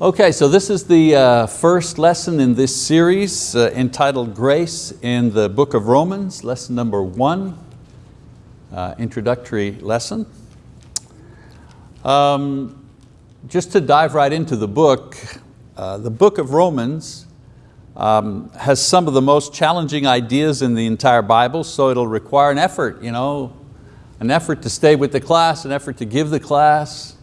Okay, so this is the uh, first lesson in this series uh, entitled Grace in the book of Romans, lesson number one, uh, introductory lesson. Um, just to dive right into the book, uh, the book of Romans um, has some of the most challenging ideas in the entire Bible, so it'll require an effort, you know, an effort to stay with the class, an effort to give the class,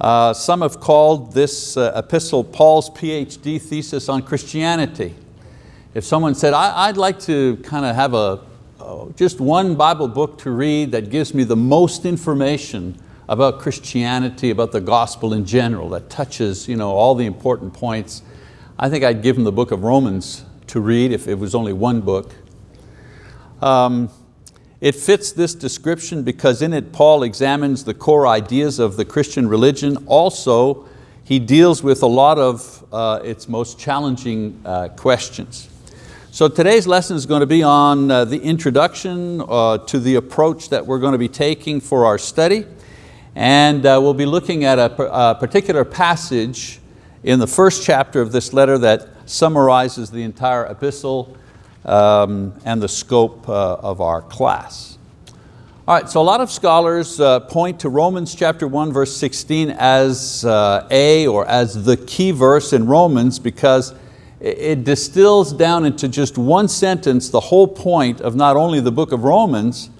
uh, some have called this uh, epistle Paul's PhD thesis on Christianity. If someone said, I, would like to kind of have a, uh, just one Bible book to read that gives me the most information about Christianity, about the gospel in general, that touches you know, all the important points, I think I'd give them the book of Romans to read if it was only one book. Um, it fits this description because in it Paul examines the core ideas of the Christian religion. Also, he deals with a lot of uh, its most challenging uh, questions. So today's lesson is going to be on uh, the introduction uh, to the approach that we're going to be taking for our study. And uh, we'll be looking at a, a particular passage in the first chapter of this letter that summarizes the entire epistle um, and the scope uh, of our class. All right, so a lot of scholars uh, point to Romans chapter 1 verse 16 as uh, a or as the key verse in Romans because it distills down into just one sentence the whole point of not only the book of Romans,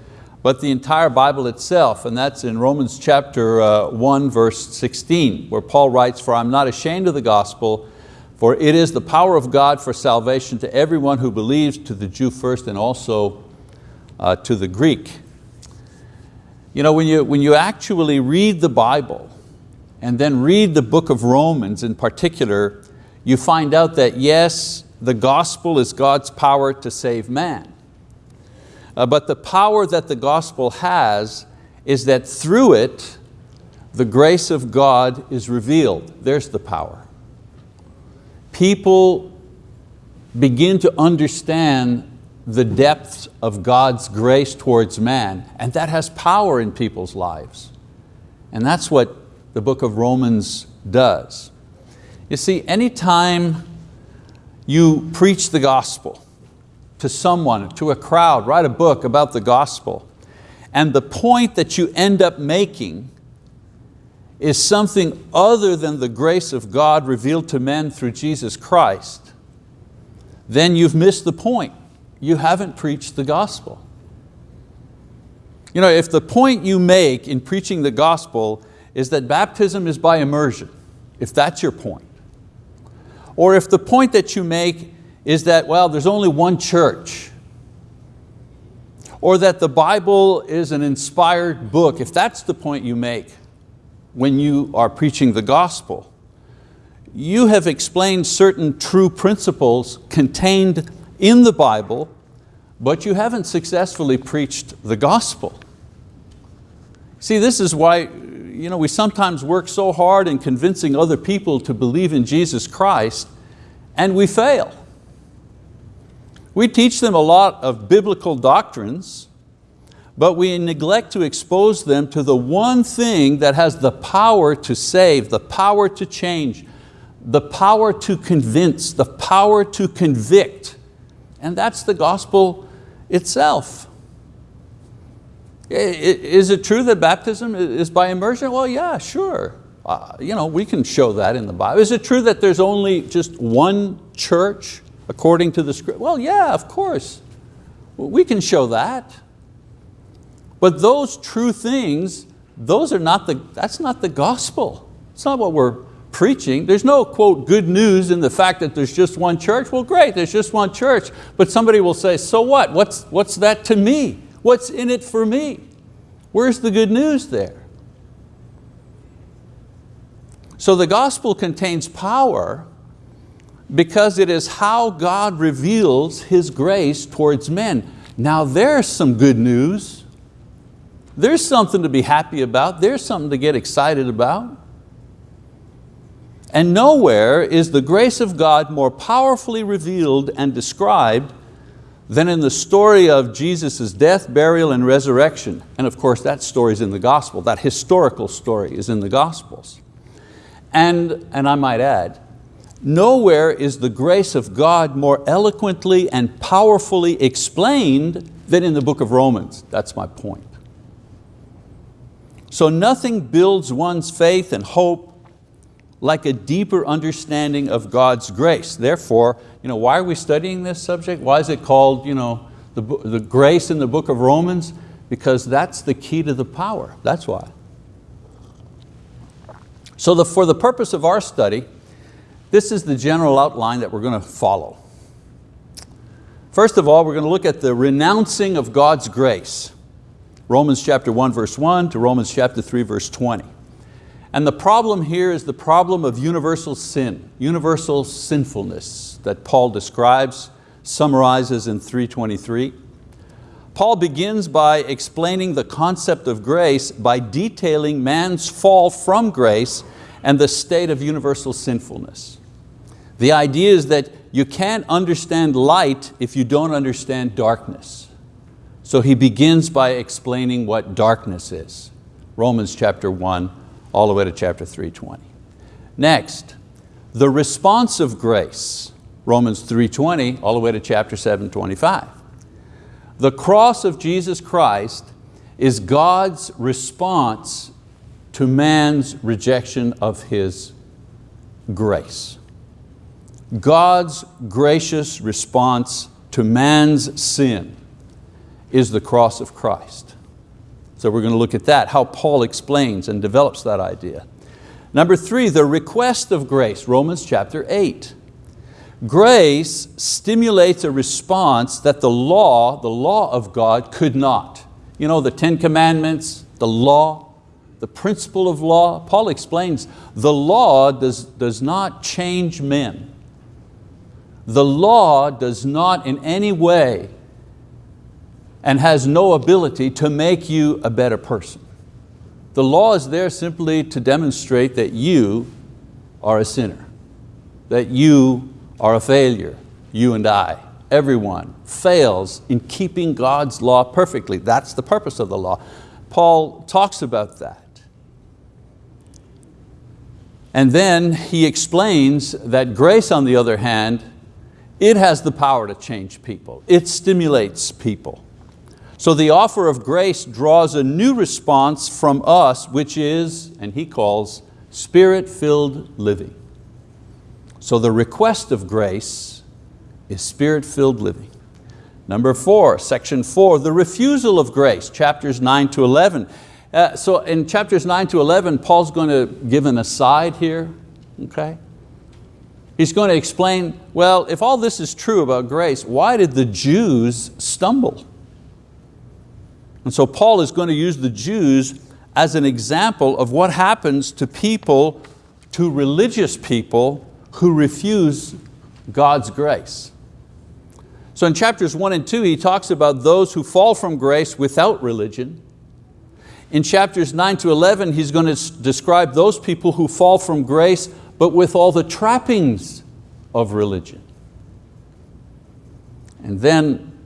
but the entire Bible itself, and that's in Romans chapter uh, 1 verse 16, where Paul writes, for I'm not ashamed of the gospel, for it is the power of God for salvation to everyone who believes, to the Jew first and also uh, to the Greek. You know, when you, when you actually read the Bible and then read the book of Romans in particular, you find out that yes, the gospel is God's power to save man. Uh, but the power that the gospel has is that through it, the grace of God is revealed. There's the power people begin to understand the depths of God's grace towards man, and that has power in people's lives. And that's what the book of Romans does. You see, anytime you preach the gospel to someone, to a crowd, write a book about the gospel, and the point that you end up making is something other than the grace of God revealed to men through Jesus Christ, then you've missed the point. You haven't preached the gospel. You know, if the point you make in preaching the gospel is that baptism is by immersion, if that's your point, or if the point that you make is that, well, there's only one church, or that the Bible is an inspired book, if that's the point you make, when you are preaching the gospel. You have explained certain true principles contained in the Bible, but you haven't successfully preached the gospel. See, this is why you know, we sometimes work so hard in convincing other people to believe in Jesus Christ and we fail. We teach them a lot of biblical doctrines, but we neglect to expose them to the one thing that has the power to save, the power to change, the power to convince, the power to convict, and that's the gospel itself. Is it true that baptism is by immersion? Well, yeah, sure. Uh, you know, we can show that in the Bible. Is it true that there's only just one church according to the script? Well, yeah, of course. We can show that. But those true things, those are not the, that's not the gospel. It's not what we're preaching. There's no, quote, good news in the fact that there's just one church. Well, great, there's just one church. But somebody will say, so what? What's, what's that to me? What's in it for me? Where's the good news there? So the gospel contains power because it is how God reveals His grace towards men. Now there's some good news there's something to be happy about. There's something to get excited about. And nowhere is the grace of God more powerfully revealed and described than in the story of Jesus' death, burial, and resurrection. And of course that story is in the gospel. That historical story is in the gospels. And, and I might add, nowhere is the grace of God more eloquently and powerfully explained than in the book of Romans. That's my point. So nothing builds one's faith and hope like a deeper understanding of God's grace. Therefore, you know, why are we studying this subject? Why is it called you know, the, the grace in the book of Romans? Because that's the key to the power, that's why. So the, for the purpose of our study, this is the general outline that we're going to follow. First of all, we're going to look at the renouncing of God's grace. Romans chapter 1 verse 1 to Romans chapter 3 verse 20. And the problem here is the problem of universal sin, universal sinfulness that Paul describes, summarizes in 323. Paul begins by explaining the concept of grace by detailing man's fall from grace and the state of universal sinfulness. The idea is that you can't understand light if you don't understand darkness. So he begins by explaining what darkness is. Romans chapter 1, all the way to chapter 320. Next, the response of grace, Romans 3.20 all the way to chapter 7.25. The cross of Jesus Christ is God's response to man's rejection of His grace. God's gracious response to man's sin is the cross of Christ. So we're going to look at that, how Paul explains and develops that idea. Number three, the request of grace, Romans chapter 8. Grace stimulates a response that the law, the law of God could not. You know, the Ten Commandments, the law, the principle of law. Paul explains the law does, does not change men. The law does not in any way and has no ability to make you a better person. The law is there simply to demonstrate that you are a sinner, that you are a failure, you and I, everyone fails in keeping God's law perfectly. That's the purpose of the law. Paul talks about that. And then he explains that grace, on the other hand, it has the power to change people. It stimulates people. So the offer of grace draws a new response from us, which is, and he calls, spirit-filled living. So the request of grace is spirit-filled living. Number four, section four, the refusal of grace, chapters nine to 11. Uh, so in chapters nine to 11, Paul's going to give an aside here, okay? He's going to explain, well, if all this is true about grace, why did the Jews stumble? And so Paul is going to use the Jews as an example of what happens to people, to religious people who refuse God's grace. So in chapters one and two, he talks about those who fall from grace without religion. In chapters nine to 11, he's going to describe those people who fall from grace but with all the trappings of religion. And then,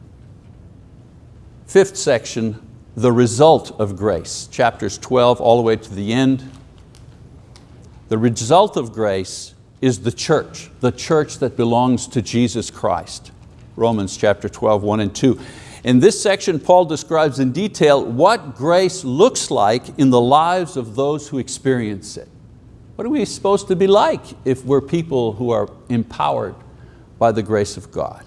fifth section, the result of grace, chapters 12 all the way to the end. The result of grace is the church, the church that belongs to Jesus Christ. Romans chapter 12, 1 and 2. In this section, Paul describes in detail what grace looks like in the lives of those who experience it. What are we supposed to be like if we're people who are empowered by the grace of God?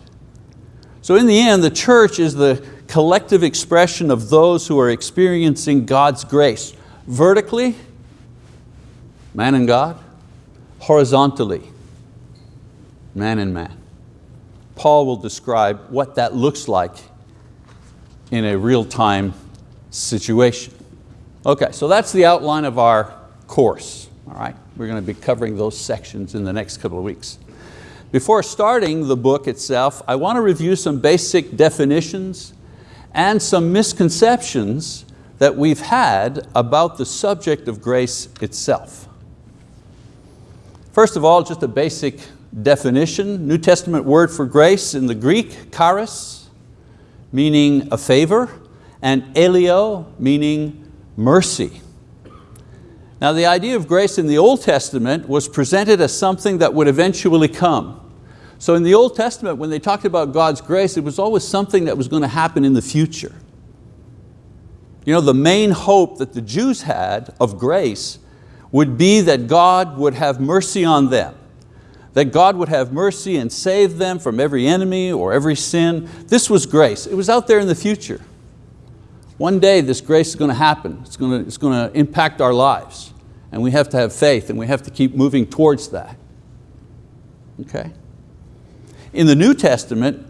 So in the end, the church is the collective expression of those who are experiencing God's grace. Vertically, man and God. Horizontally, man and man. Paul will describe what that looks like in a real-time situation. Okay, so that's the outline of our course. All right, we're going to be covering those sections in the next couple of weeks. Before starting the book itself, I want to review some basic definitions and some misconceptions that we've had about the subject of grace itself. First of all, just a basic definition, New Testament word for grace in the Greek, charis, meaning a favor, and eleos, meaning mercy. Now the idea of grace in the Old Testament was presented as something that would eventually come. So in the Old Testament, when they talked about God's grace, it was always something that was going to happen in the future. You know, the main hope that the Jews had of grace would be that God would have mercy on them, that God would have mercy and save them from every enemy or every sin. This was grace. It was out there in the future. One day this grace is going to happen. It's going to, it's going to impact our lives. And we have to have faith and we have to keep moving towards that. Okay? In the New Testament,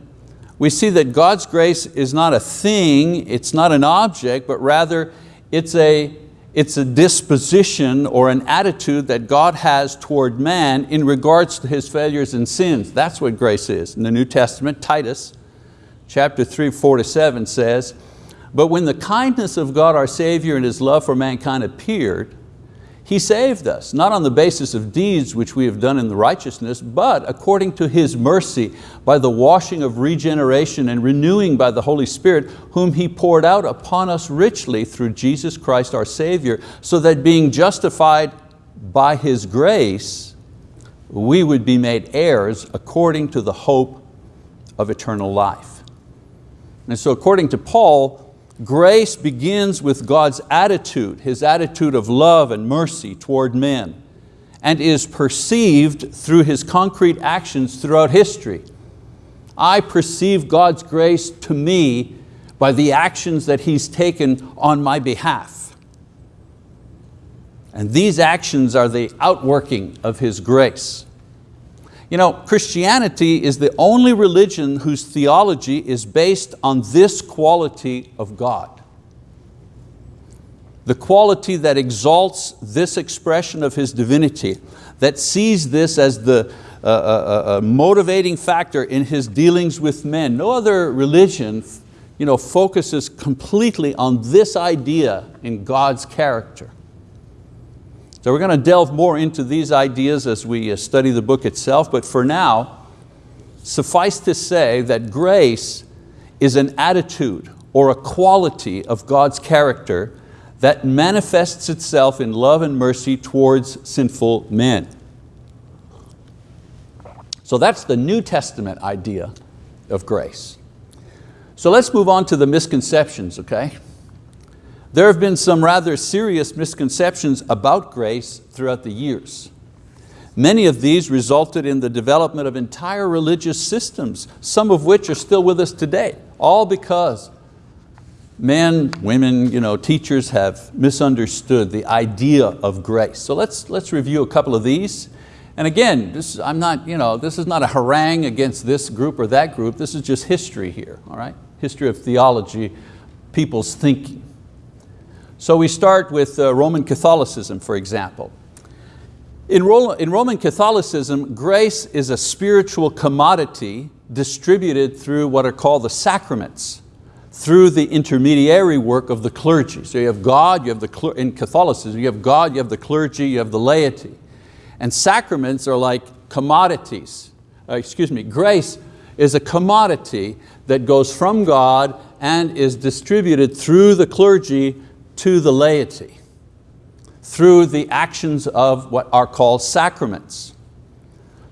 we see that God's grace is not a thing, it's not an object, but rather it's a, it's a disposition or an attitude that God has toward man in regards to his failures and sins. That's what grace is. In the New Testament, Titus chapter 3, 4 to 7 says, But when the kindness of God our Savior and His love for mankind appeared, he saved us, not on the basis of deeds which we have done in the righteousness, but according to His mercy, by the washing of regeneration and renewing by the Holy Spirit, whom He poured out upon us richly through Jesus Christ our Savior, so that being justified by His grace, we would be made heirs according to the hope of eternal life. And so according to Paul, Grace begins with God's attitude, His attitude of love and mercy toward men, and is perceived through His concrete actions throughout history. I perceive God's grace to me by the actions that He's taken on my behalf. And these actions are the outworking of His grace. You know, Christianity is the only religion whose theology is based on this quality of God. The quality that exalts this expression of His divinity, that sees this as the uh, uh, uh, motivating factor in His dealings with men. No other religion you know, focuses completely on this idea in God's character. So we're going to delve more into these ideas as we uh, study the book itself, but for now, suffice to say that grace is an attitude or a quality of God's character that manifests itself in love and mercy towards sinful men. So that's the New Testament idea of grace. So let's move on to the misconceptions, okay? There have been some rather serious misconceptions about grace throughout the years. Many of these resulted in the development of entire religious systems, some of which are still with us today, all because men, women, you know, teachers have misunderstood the idea of grace. So let's, let's review a couple of these. And again, this, I'm not, you know, this is not a harangue against this group or that group, this is just history here, all right? History of theology, people's thinking. So we start with uh, Roman Catholicism, for example. In, in Roman Catholicism, grace is a spiritual commodity distributed through what are called the sacraments, through the intermediary work of the clergy. So you have God, you have the, in Catholicism, you have God, you have the clergy, you have the laity. And sacraments are like commodities. Uh, excuse me, grace is a commodity that goes from God and is distributed through the clergy to the laity through the actions of what are called sacraments.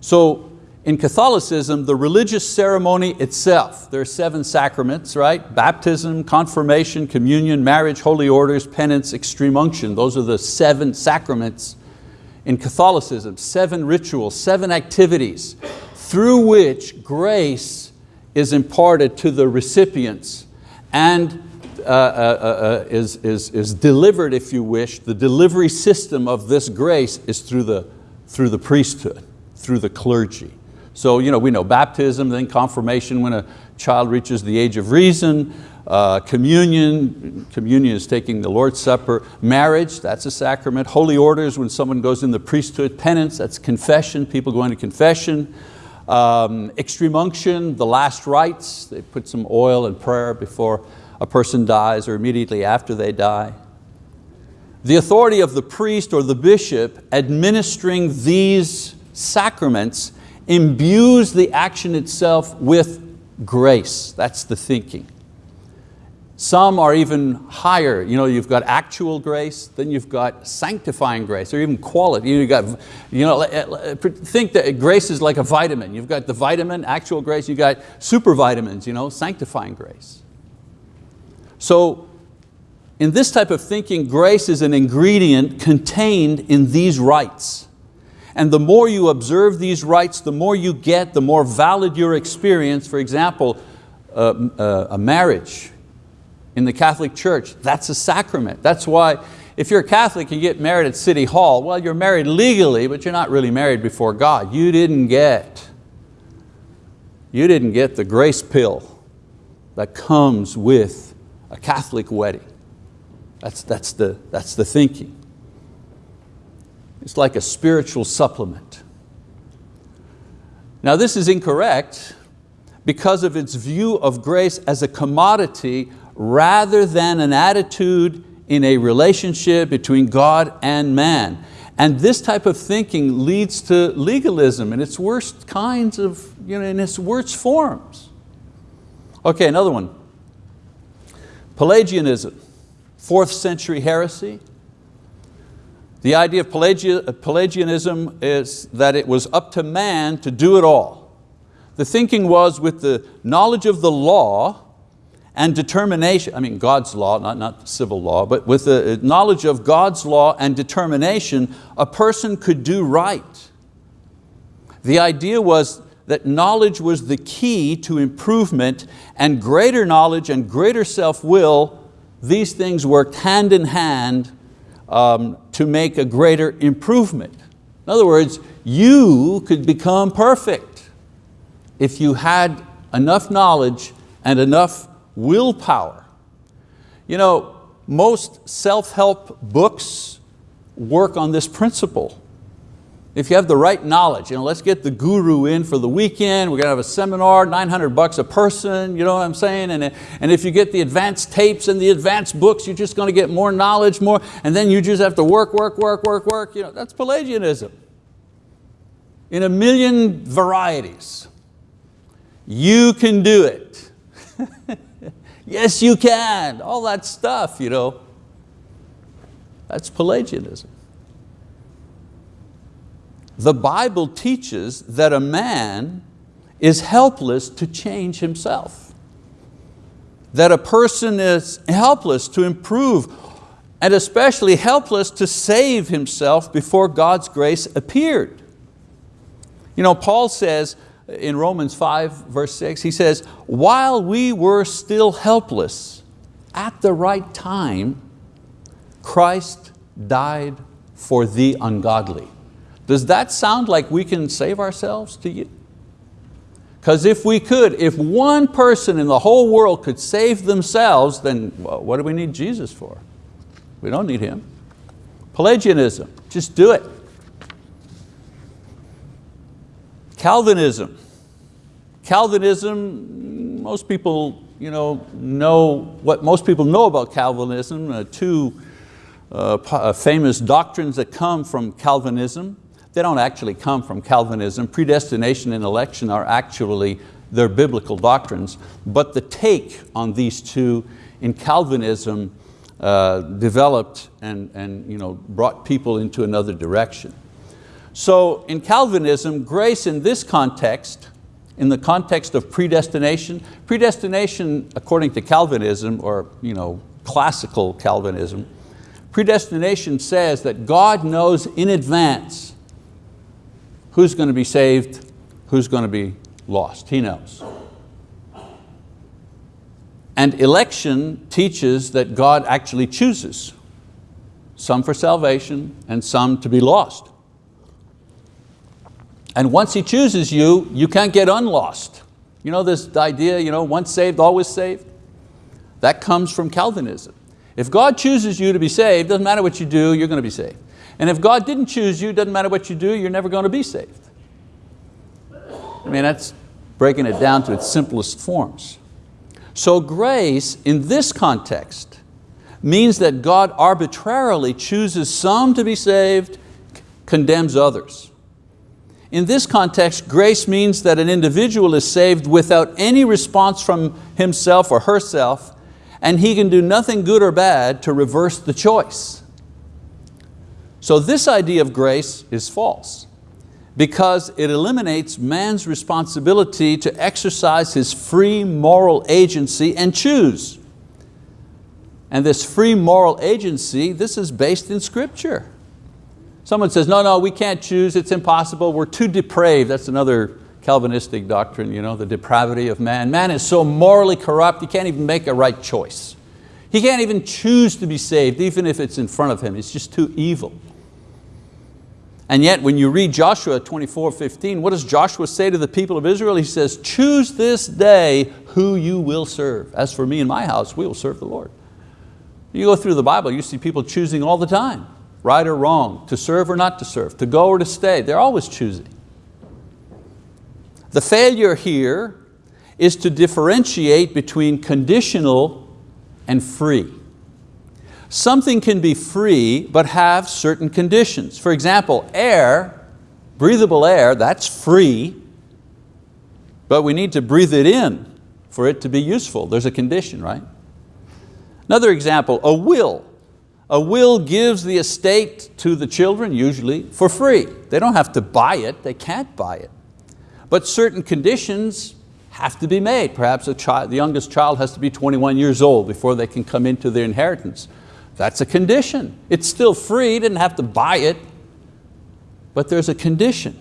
So in Catholicism, the religious ceremony itself, there are seven sacraments, right? Baptism, confirmation, communion, marriage, holy orders, penance, extreme unction. Those are the seven sacraments in Catholicism, seven rituals, seven activities through which grace is imparted to the recipients and uh, uh, uh, is, is, is delivered, if you wish, the delivery system of this grace is through the, through the priesthood, through the clergy. So you know, we know baptism, then confirmation when a child reaches the age of reason, uh, communion, communion is taking the Lord's Supper, marriage, that's a sacrament, holy orders when someone goes in the priesthood, penance, that's confession, people going to confession, um, extreme unction, the last rites, they put some oil and prayer before a person dies or immediately after they die. The authority of the priest or the bishop administering these sacraments imbues the action itself with grace. That's the thinking. Some are even higher. You know, you've got actual grace, then you've got sanctifying grace, or even quality. You've got, you know, think that grace is like a vitamin. You've got the vitamin, actual grace, you've got super vitamins, you know, sanctifying grace. So in this type of thinking, grace is an ingredient contained in these rites. And the more you observe these rites, the more you get, the more valid your experience. For example, a marriage in the Catholic Church, that's a sacrament. That's why if you're a Catholic and you get married at City Hall, well, you're married legally, but you're not really married before God. You didn't get, you didn't get the grace pill that comes with a Catholic wedding. That's, that's, the, that's the thinking. It's like a spiritual supplement. Now this is incorrect because of its view of grace as a commodity rather than an attitude in a relationship between God and man. And this type of thinking leads to legalism in its worst kinds of, you know, in its worst forms. Okay, another one. Pelagianism, fourth century heresy. The idea of Pelagianism is that it was up to man to do it all. The thinking was with the knowledge of the law, and determination, I mean God's law, not, not civil law, but with the knowledge of God's law and determination, a person could do right. The idea was that knowledge was the key to improvement and greater knowledge and greater self-will, these things worked hand in hand um, to make a greater improvement. In other words, you could become perfect if you had enough knowledge and enough willpower. You know, most self-help books work on this principle. If you have the right knowledge, you know, let's get the guru in for the weekend, we're going to have a seminar, 900 bucks a person, you know what I'm saying? And, and if you get the advanced tapes and the advanced books, you're just going to get more knowledge, more, and then you just have to work, work, work, work, work. You know, that's Pelagianism in a million varieties. You can do it. Yes, you can. All that stuff, you know. That's Pelagianism. The Bible teaches that a man is helpless to change himself. That a person is helpless to improve and especially helpless to save himself before God's grace appeared. You know, Paul says, in Romans 5 verse 6, he says, while we were still helpless, at the right time, Christ died for the ungodly. Does that sound like we can save ourselves to you? Because if we could, if one person in the whole world could save themselves, then what do we need Jesus for? We don't need Him. Pelagianism, just do it. Calvinism. Calvinism, most people you know, know what most people know about Calvinism, uh, two uh, uh, famous doctrines that come from Calvinism. They don't actually come from Calvinism. Predestination and election are actually their biblical doctrines, but the take on these two in Calvinism uh, developed and, and you know, brought people into another direction. So in Calvinism, grace in this context, in the context of predestination, predestination according to Calvinism or you know, classical Calvinism, predestination says that God knows in advance who's going to be saved, who's going to be lost, He knows. And election teaches that God actually chooses, some for salvation and some to be lost. And once He chooses you, you can't get unlost. You know this idea, you know, once saved, always saved? That comes from Calvinism. If God chooses you to be saved, doesn't matter what you do, you're going to be saved. And if God didn't choose you, doesn't matter what you do, you're never going to be saved. I mean, that's breaking it down to its simplest forms. So grace, in this context, means that God arbitrarily chooses some to be saved, condemns others. In this context, grace means that an individual is saved without any response from himself or herself, and he can do nothing good or bad to reverse the choice. So this idea of grace is false because it eliminates man's responsibility to exercise his free moral agency and choose. And this free moral agency, this is based in scripture. Someone says, no, no, we can't choose, it's impossible, we're too depraved. That's another Calvinistic doctrine, you know, the depravity of man. Man is so morally corrupt, he can't even make a right choice. He can't even choose to be saved, even if it's in front of him. It's just too evil. And yet when you read Joshua 24, 15, what does Joshua say to the people of Israel? He says, choose this day who you will serve. As for me and my house, we will serve the Lord. You go through the Bible, you see people choosing all the time, right or wrong, to serve or not to serve, to go or to stay. They're always choosing. The failure here is to differentiate between conditional and free. Something can be free but have certain conditions. For example, air, breathable air, that's free, but we need to breathe it in for it to be useful. There's a condition, right? Another example, a will. A will gives the estate to the children, usually, for free. They don't have to buy it, they can't buy it. But certain conditions have to be made. Perhaps child, the youngest child has to be 21 years old before they can come into their inheritance. That's a condition. It's still free, didn't have to buy it, but there's a condition.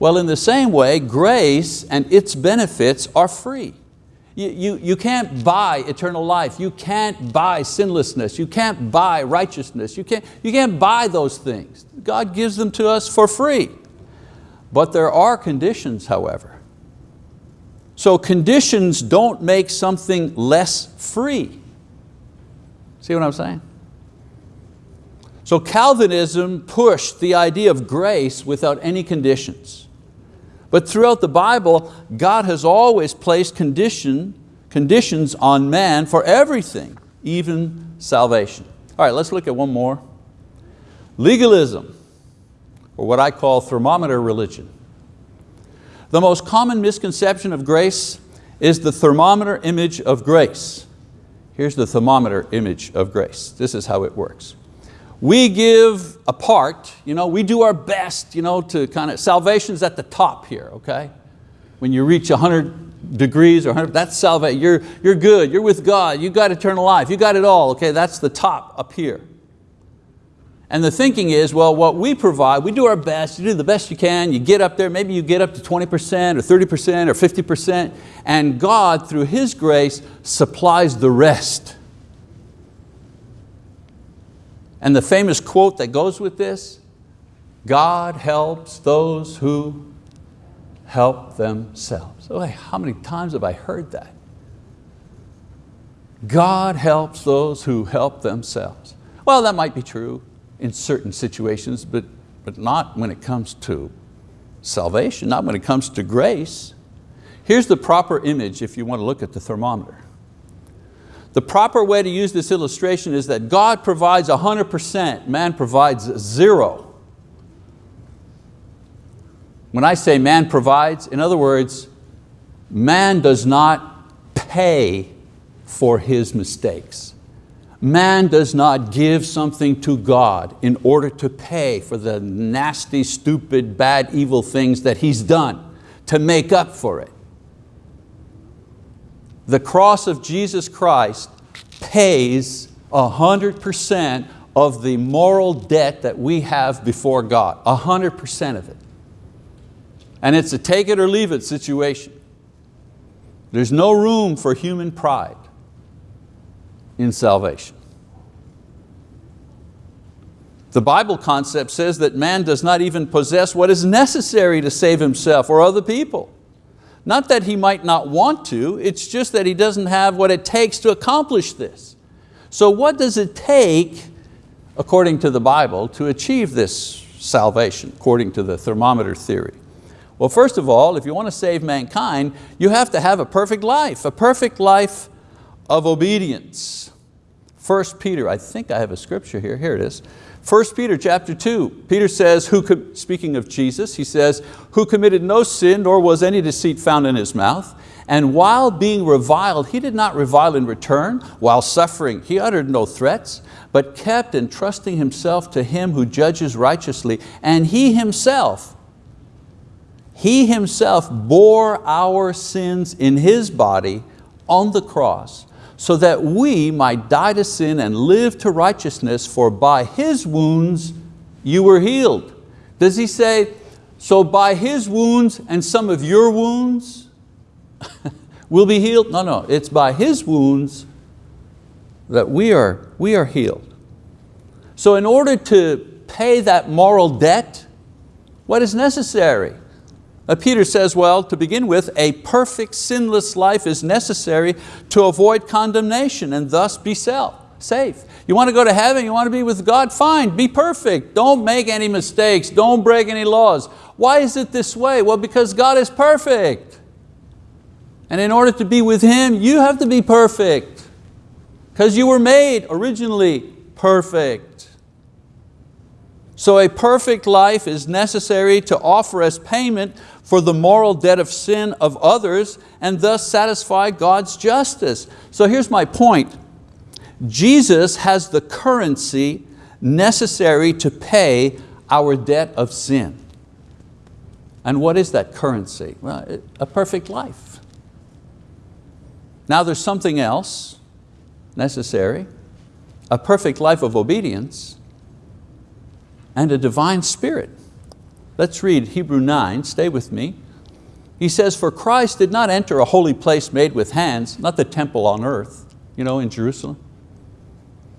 Well, in the same way, grace and its benefits are free. You, you, you can't buy eternal life. You can't buy sinlessness. You can't buy righteousness. You can't, you can't buy those things. God gives them to us for free. But there are conditions, however. So conditions don't make something less free. See what I'm saying? So Calvinism pushed the idea of grace without any conditions. But throughout the Bible, God has always placed condition, conditions on man for everything, even salvation. All right, let's look at one more. Legalism, or what I call thermometer religion. The most common misconception of grace is the thermometer image of grace. Here's the thermometer image of grace. This is how it works. We give a part, you know, we do our best you know, to kind of, salvation's at the top here, okay? When you reach 100 degrees or 100, that's salvation, you're, you're good, you're with God, you got eternal life, you got it all, okay? That's the top up here. And the thinking is, well, what we provide, we do our best, you do the best you can, you get up there, maybe you get up to 20% or 30% or 50%, and God, through His grace, supplies the rest. And the famous quote that goes with this, God helps those who help themselves. Oh, how many times have I heard that? God helps those who help themselves. Well, that might be true in certain situations, but, but not when it comes to salvation, not when it comes to grace. Here's the proper image if you want to look at the thermometer. The proper way to use this illustration is that God provides 100%, man provides zero. When I say man provides, in other words, man does not pay for his mistakes. Man does not give something to God in order to pay for the nasty, stupid, bad, evil things that he's done to make up for it. The cross of Jesus Christ pays 100% of the moral debt that we have before God, 100% of it. And it's a take it or leave it situation. There's no room for human pride in salvation. The Bible concept says that man does not even possess what is necessary to save himself or other people. Not that he might not want to, it's just that he doesn't have what it takes to accomplish this. So what does it take, according to the Bible, to achieve this salvation, according to the thermometer theory? Well, first of all, if you want to save mankind, you have to have a perfect life, a perfect life of obedience. 1 Peter, I think I have a scripture here, here it is. 1 Peter chapter 2, Peter says, who, speaking of Jesus, he says, who committed no sin, nor was any deceit found in his mouth. And while being reviled, he did not revile in return. While suffering, he uttered no threats, but kept entrusting himself to him who judges righteously. And he himself, he himself bore our sins in his body on the cross so that we might die to sin and live to righteousness, for by His wounds you were healed. Does he say, so by His wounds and some of your wounds will be healed? No, no, it's by His wounds that we are, we are healed. So in order to pay that moral debt, what is necessary? Uh, Peter says, well, to begin with, a perfect sinless life is necessary to avoid condemnation and thus be self, safe. You want to go to heaven, you want to be with God, fine, be perfect. Don't make any mistakes, don't break any laws. Why is it this way? Well, because God is perfect. And in order to be with Him, you have to be perfect. Because you were made originally perfect. So a perfect life is necessary to offer as payment for the moral debt of sin of others and thus satisfy God's justice. So here's my point. Jesus has the currency necessary to pay our debt of sin. And what is that currency? Well, a perfect life. Now there's something else necessary, a perfect life of obedience and a divine spirit. Let's read Hebrew 9, stay with me. He says, for Christ did not enter a holy place made with hands, not the temple on earth, you know, in Jerusalem.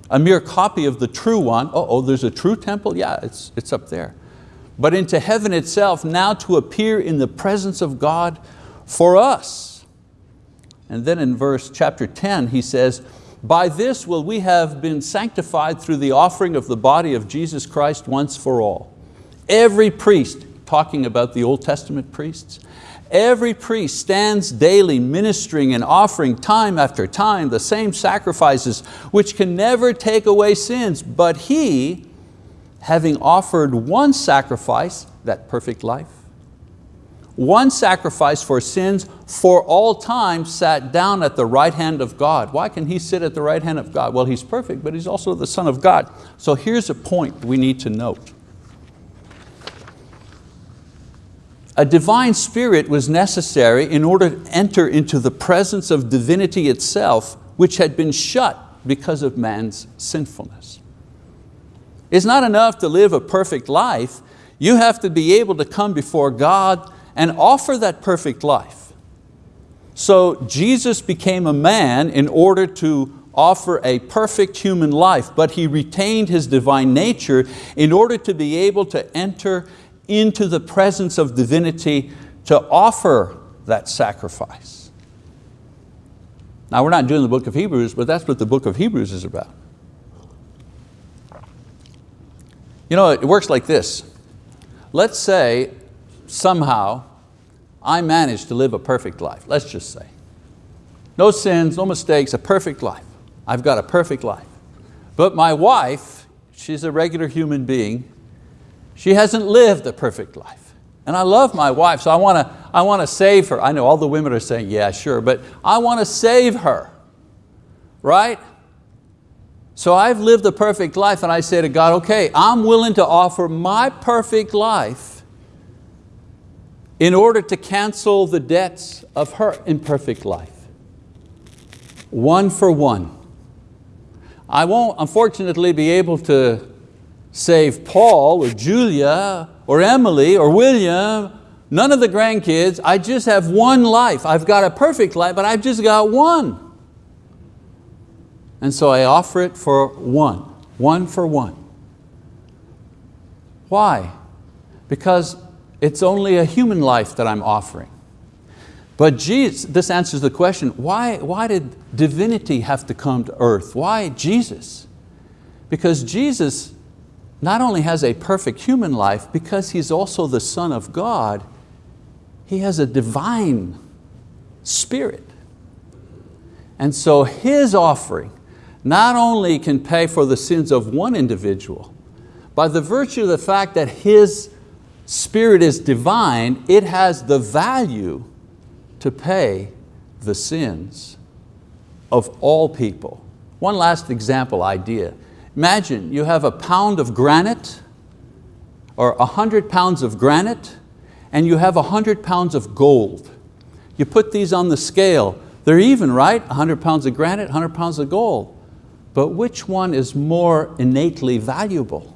A mere copy of the true one. Oh, oh there's a true temple? Yeah, it's, it's up there. But into heaven itself, now to appear in the presence of God for us. And then in verse chapter 10, he says, by this will we have been sanctified through the offering of the body of Jesus Christ once for all. Every priest, talking about the Old Testament priests, every priest stands daily ministering and offering time after time the same sacrifices which can never take away sins, but he, having offered one sacrifice, that perfect life, one sacrifice for sins for all time sat down at the right hand of God. Why can He sit at the right hand of God? Well, He's perfect, but He's also the Son of God. So here's a point we need to note. A divine spirit was necessary in order to enter into the presence of divinity itself, which had been shut because of man's sinfulness. It's not enough to live a perfect life, you have to be able to come before God and offer that perfect life. So Jesus became a man in order to offer a perfect human life, but He retained His divine nature in order to be able to enter into the presence of divinity to offer that sacrifice. Now we're not doing the book of Hebrews, but that's what the book of Hebrews is about. You know, it works like this. Let's say somehow I managed to live a perfect life, let's just say. No sins, no mistakes, a perfect life. I've got a perfect life. But my wife, she's a regular human being, she hasn't lived a perfect life. And I love my wife, so I want to I want to save her. I know all the women are saying, yeah, sure, but I want to save her, right? So I've lived a perfect life and I say to God, okay, I'm willing to offer my perfect life in order to cancel the debts of her imperfect life. One for one. I won't unfortunately be able to save Paul or Julia or Emily or William, none of the grandkids. I just have one life. I've got a perfect life, but I've just got one. And so I offer it for one, one for one. Why? Because it's only a human life that I'm offering. But Jesus, this answers the question, why, why did divinity have to come to earth? Why Jesus? Because Jesus not only has a perfect human life, because He's also the Son of God, He has a divine spirit. And so His offering not only can pay for the sins of one individual, by the virtue of the fact that His Spirit is divine, it has the value to pay the sins of all people. One last example idea. Imagine you have a pound of granite or a hundred pounds of granite and you have a hundred pounds of gold. You put these on the scale, they're even, right? A 100 pounds of granite, 100 pounds of gold. But which one is more innately valuable?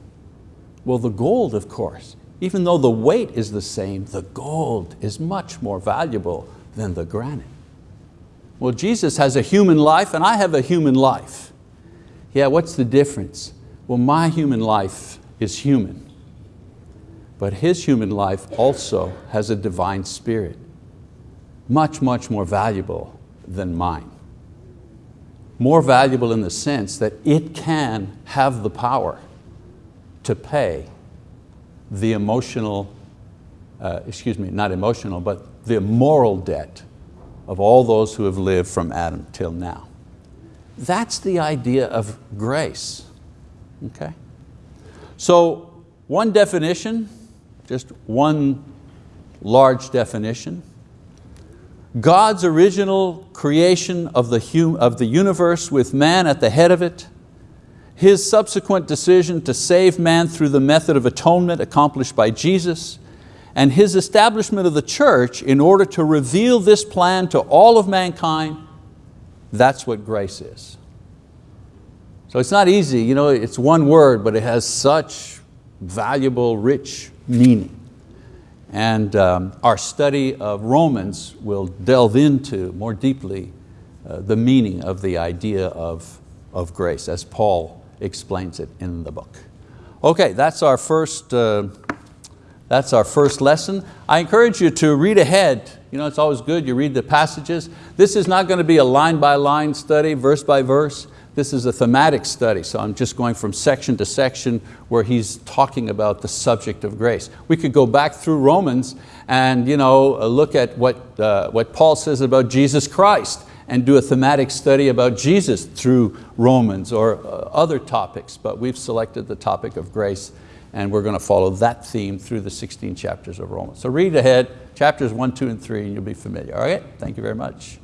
Well, the gold, of course. Even though the weight is the same, the gold is much more valuable than the granite. Well, Jesus has a human life and I have a human life. Yeah, what's the difference? Well, my human life is human, but his human life also has a divine spirit, much, much more valuable than mine. More valuable in the sense that it can have the power to pay the emotional, uh, excuse me, not emotional, but the moral debt of all those who have lived from Adam till now. That's the idea of grace, okay? So one definition, just one large definition, God's original creation of the, of the universe with man at the head of it, His subsequent decision to save man through the method of atonement accomplished by Jesus, and His establishment of the church in order to reveal this plan to all of mankind, that's what grace is. So it's not easy, you know, it's one word, but it has such valuable, rich meaning. And um, our study of Romans will delve into more deeply uh, the meaning of the idea of, of grace as Paul explains it in the book. Okay, that's our first, uh, that's our first lesson. I encourage you to read ahead. You know, it's always good, you read the passages. This is not going to be a line by line study, verse by verse. This is a thematic study, so I'm just going from section to section where he's talking about the subject of grace. We could go back through Romans and you know, uh, look at what, uh, what Paul says about Jesus Christ and do a thematic study about Jesus through Romans or uh, other topics, but we've selected the topic of grace and we're going to follow that theme through the 16 chapters of Romans. So read ahead, chapters one, two, and three, and you'll be familiar. All right, thank you very much.